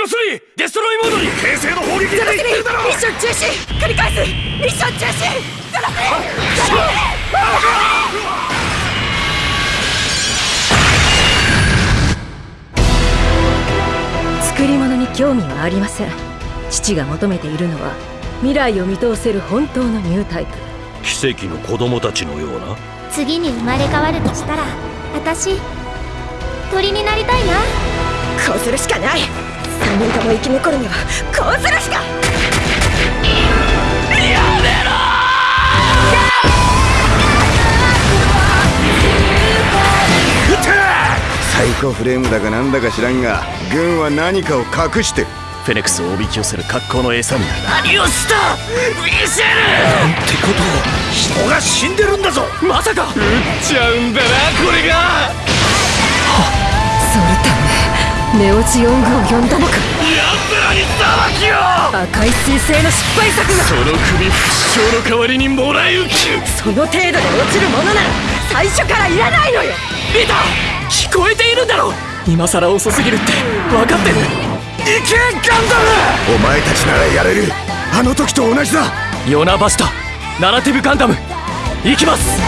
の3デストロイモードに。平成の砲撃で言ってる。だろミッション中止。繰り返す。ミッション中止。ゼロス作り物に興味はありません。父が求めているのは未来を見通せる本当のニュータイプ。奇跡の子供たちのような。次に生まれ変わるとしたら私鳥になりたいな。こうするしかない3人とも生き残るにはこうするしか。サイコフレームだかなんだか知らんが軍は何かを隠してる。フェネクスをおびき寄せる格好の餌になる。何をした!ミシェルってことは人が死んでるんだぞ。まさか。撃っちゃうんだなこれがネオジオングを呼んだのか。やつらに裁きを！赤い彗星の失敗作が。その首負傷の代わりにもらい受けその程度で落ちるものなら最初からいらないのよ。見た！聞こえているんだろ今さら遅すぎるって分かってる行けガンダム！お前たちならやれる。あの時と同じだ。ヨナバシタナラティブガンダム。行きます